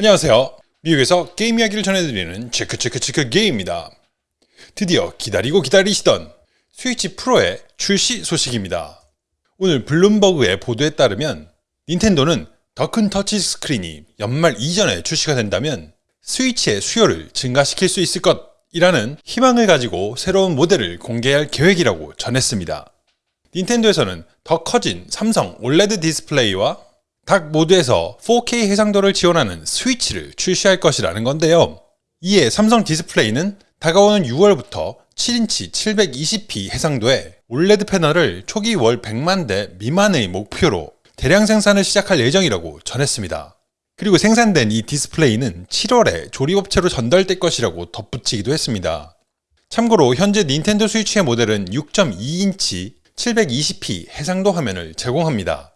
안녕하세요. 미국에서 게임 이야기를 전해드리는 체크체크체크 게임입니다. 드디어 기다리고 기다리시던 스위치 프로의 출시 소식입니다. 오늘 블룸버그의 보도에 따르면 닌텐도는 더 큰 터치 스크린이 연말 이전에 출시가 된다면 스위치의 수요를 증가시킬 수 있을 것이라는 희망을 가지고 새로운 모델을 공개할 계획이라고 전했습니다. 닌텐도에서는 더 커진 삼성 OLED 디스플레이와 dock 모드에서 4K 해상도를 지원하는 스위치를 출시할 것이라는 건데요. 이에 삼성 디스플레이는 다가오는 6월부터 7인치 720p 해상도의 OLED 패널을 초기 월 100만 대 미만의 목표로 대량 생산을 시작할 예정이라고 전했습니다. 그리고 생산된 이 디스플레이는 7월에 조립업체로 전달될 것이라고 덧붙이기도 했습니다. 참고로 현재 닌텐도 스위치의 모델은 6.2인치 720p 해상도 화면을 제공합니다.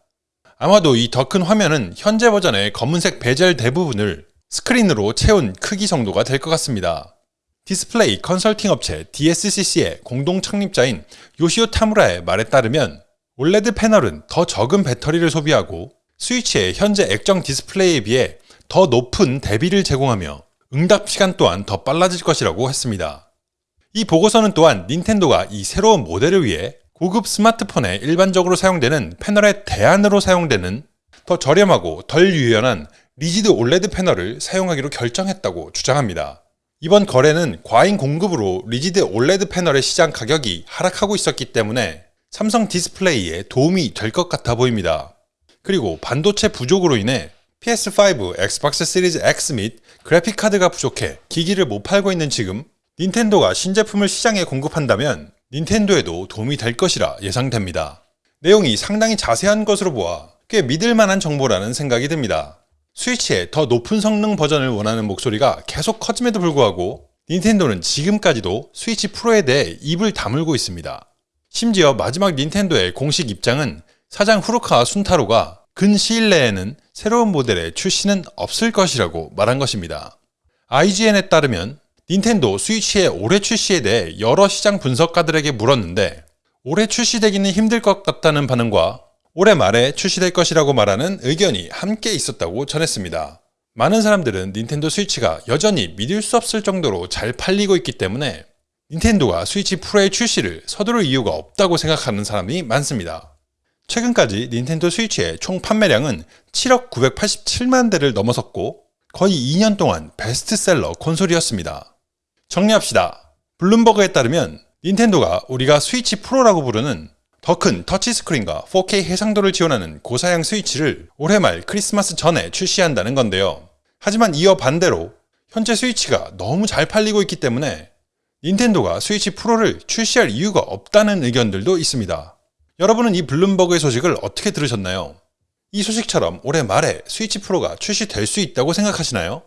아마도 이 더 큰 화면은 현재 버전의 검은색 베젤 대부분을 스크린으로 채운 크기 정도가 될 것 같습니다. 디스플레이 컨설팅 업체 DSCC의 공동 창립자인 요시오 타무라의 말에 따르면 OLED 패널은 더 적은 배터리를 소비하고 스위치의 현재 액정 디스플레이에 비해 더 높은 대비를 제공하며 응답 시간 또한 더 빨라질 것이라고 했습니다. 이 보고서는 또한 닌텐도가 이 새로운 모델을 위해 고급 스마트폰에 일반적으로 사용되는 패널의 대안으로 사용되는 더 저렴하고 덜 유연한 rigid OLED 패널을 사용하기로 결정했다고 주장합니다. 이번 거래는 과잉 공급으로 rigid OLED 패널의 시장 가격이 하락하고 있었기 때문에 삼성 디스플레이에 도움이 될 것 같아 보입니다. 그리고 반도체 부족으로 인해 PS5, 엑스박스 시리즈 X 및 그래픽카드가 부족해 기기를 못 팔고 있는 지금 닌텐도가 신제품을 시장에 공급한다면 닌텐도에도 도움이 될 것이라 예상됩니다. 내용이 상당히 자세한 것으로 보아 꽤 믿을만한 정보라는 생각이 듭니다. 스위치의 더 높은 성능 버전을 원하는 목소리가 계속 커짐에도 불구하고 닌텐도는 지금까지도 스위치 프로에 대해 입을 다물고 있습니다. 심지어 마지막 닌텐도의 공식 입장은 사장 후루카 순타로가 근 시일 내에는 새로운 모델의 출시는 없을 것이라고 말한 것입니다. IGN에 따르면 닌텐도 스위치의 올해 출시에 대해 여러 시장 분석가들에게 물었는데 올해 출시되기는 힘들 것 같다는 반응과 올해 말에 출시될 것이라고 말하는 의견이 함께 있었다고 전했습니다. 많은 사람들은 닌텐도 스위치가 여전히 믿을 수 없을 정도로 잘 팔리고 있기 때문에 닌텐도가 스위치 프로의 출시를 서두를 이유가 없다고 생각하는 사람이 많습니다. 최근까지 닌텐도 스위치의 총 판매량은 7억 987만 대를 넘어섰고 거의 2년 동안 베스트셀러 콘솔이었습니다. 정리합시다. 블룸버그에 따르면 닌텐도가 우리가 스위치 프로라고 부르는 더 큰 터치스크린과 4K 해상도를 지원하는 고사양 스위치를 올해 말 크리스마스 전에 출시한다는 건데요. 하지만 이어 반대로 현재 스위치가 너무 잘 팔리고 있기 때문에 닌텐도가 스위치 프로를 출시할 이유가 없다는 의견들도 있습니다. 여러분은 이 블룸버그의 소식을 어떻게 들으셨나요? 이 소식처럼 올해 말에 스위치 프로가 출시될 수 있다고 생각하시나요?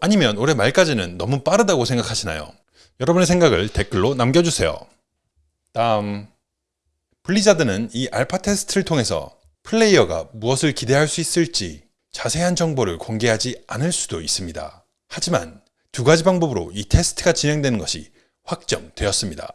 아니면 올해 말까지는 너무 빠르다고 생각하시나요? 여러분의 생각을 댓글로 남겨주세요. 다음 블리자드는 이 알파 테스트를 통해서 플레이어가 무엇을 기대할 수 있을지 자세한 정보를 공개하지 않을 수도 있습니다. 하지만 두 가지 방법으로 이 테스트가 진행되는 것이 확정되었습니다.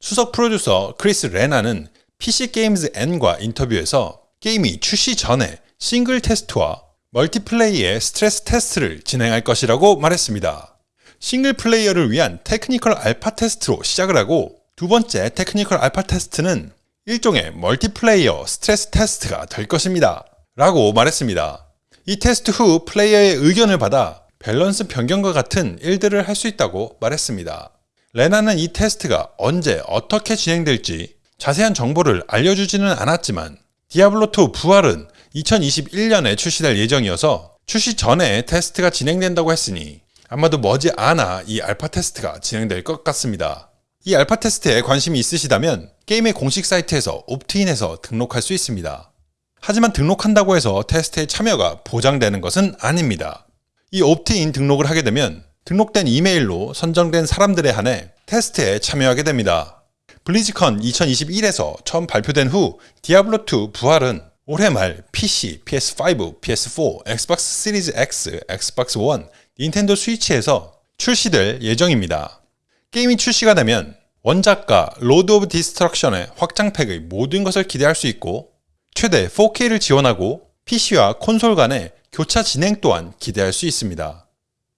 수석 프로듀서 크리스 레나는 PC게임즈 N과 인터뷰에서 게임이 출시 전에 싱글 테스트와 멀티플레이의 스트레스 테스트를 진행할 것이라고 말했습니다. 싱글 플레이어를 위한 technical 알파 테스트로 시작을 하고 두 번째 technical 알파 테스트는 일종의 멀티플레이어 스트레스 테스트가 될 것입니다. 라고 말했습니다. 이 테스트 후 플레이어의 의견을 받아 밸런스 변경과 같은 일들을 할 수 있다고 말했습니다. 레나는 이 테스트가 언제 어떻게 진행될지 자세한 정보를 알려주지는 않았지만 디아블로2 부활은 2021년에 출시될 예정이어서 출시 전에 테스트가 진행된다고 했으니 아마도 머지않아 이 알파 테스트가 진행될 것 같습니다. 이 알파 테스트에 관심이 있으시다면 게임의 공식 사이트에서 opt-in해서 등록할 수 있습니다. 하지만 등록한다고 해서 테스트에 참여가 보장되는 것은 아닙니다. 이 opt-in 등록을 하게 되면 등록된 이메일로 선정된 사람들에 한해 테스트에 참여하게 됩니다. 블리즈컨 2021에서 처음 발표된 후 디아블로2 부활은 올해 말 PC, PS5, PS4, 엑스박스 시리즈 X, 엑스박스 1, 닌텐도 스위치에서 출시될 예정입니다. 게임이 출시가 되면 원작과 로드 오브 디스트럭션의 확장팩의 모든 것을 기대할 수 있고 최대 4K를 지원하고 PC와 콘솔 간의 교차 진행 또한 기대할 수 있습니다.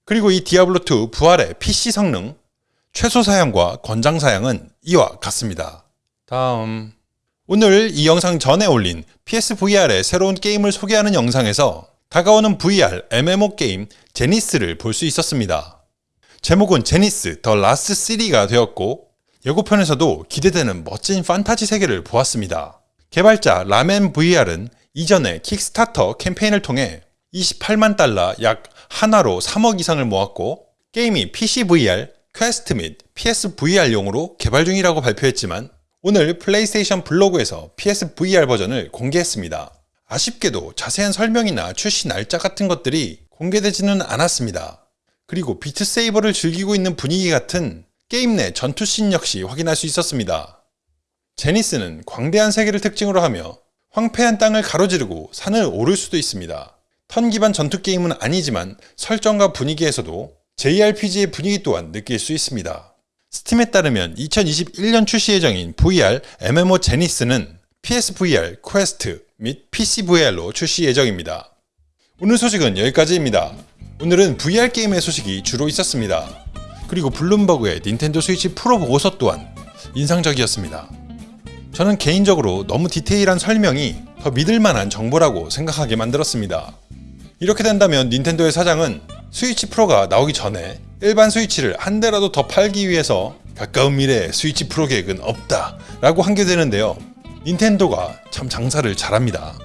그리고 이 디아블로2 부활의 PC 성능, 최소 사양과 권장 사양은 이와 같습니다. 다음. 오늘 이 영상 전에 올린 PSVR의 새로운 게임을 소개하는 영상에서 다가오는 VR MMO 게임 제니스를 볼 수 있었습니다. 제목은 제니스 더 라스트 시티가 되었고 예고편에서도 기대되는 멋진 판타지 세계를 보았습니다. 개발자 라멘 VR은 이전에 킥스타터 캠페인을 통해 28만 달러 약 한화로 3억 이상을 모았고 게임이 PC VR, 퀘스트 및 PS VR용으로 개발 중이라고 발표했지만 오늘 플레이스테이션 블로그에서 PSVR 버전을 공개했습니다. 아쉽게도 자세한 설명이나 출시 날짜 같은 것들이 공개되지는 않았습니다. 그리고 비트세이버를 즐기고 있는 분위기 같은 게임 내 전투씬 역시 확인할 수 있었습니다. 제니스는 광대한 세계를 특징으로 하며 황폐한 땅을 가로지르고 산을 오를 수도 있습니다. 턴 기반 전투 게임은 아니지만 설정과 분위기에서도 JRPG의 분위기 또한 느낄 수 있습니다. 스팀에 따르면 2021년 출시 예정인 VR MMO 제니스는 PSVR, 퀘스트 및 PCVR로 출시 예정입니다. 오늘 소식은 여기까지입니다. 오늘은 VR 게임의 소식이 주로 있었습니다. 그리고 블룸버그의 닌텐도 스위치 프로 보고서 또한 인상적이었습니다. 저는 개인적으로 너무 디테일한 설명이 더 믿을만한 정보라고 생각하게 만들었습니다. 이렇게 된다면 닌텐도의 사장은 스위치 프로가 나오기 전에 일반 스위치를 한 대라도 더 팔기 위해서 가까운 미래에 스위치 프로 계획은 없다 라고 한게 되는데요. 닌텐도가 참 장사를 잘합니다.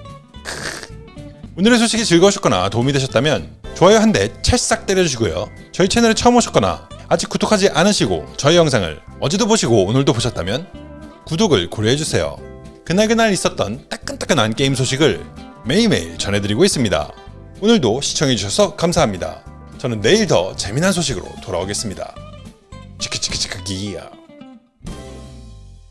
오늘의 소식이 즐거우셨거나 도움이 되셨다면 좋아요 한 대 찰싹 때려주시고요. 저희 채널에 처음 오셨거나 아직 구독하지 않으시고 저희 영상을 어제도 보시고 오늘도 보셨다면 구독을 고려해주세요. 그날그날 있었던 따끈따끈한 게임 소식을 매일매일 전해드리고 있습니다. 오늘도 시청해주셔서 감사합니다. 저는 내일 더 재미난 소식으로 돌아오겠습니다. 치크치크치크기야.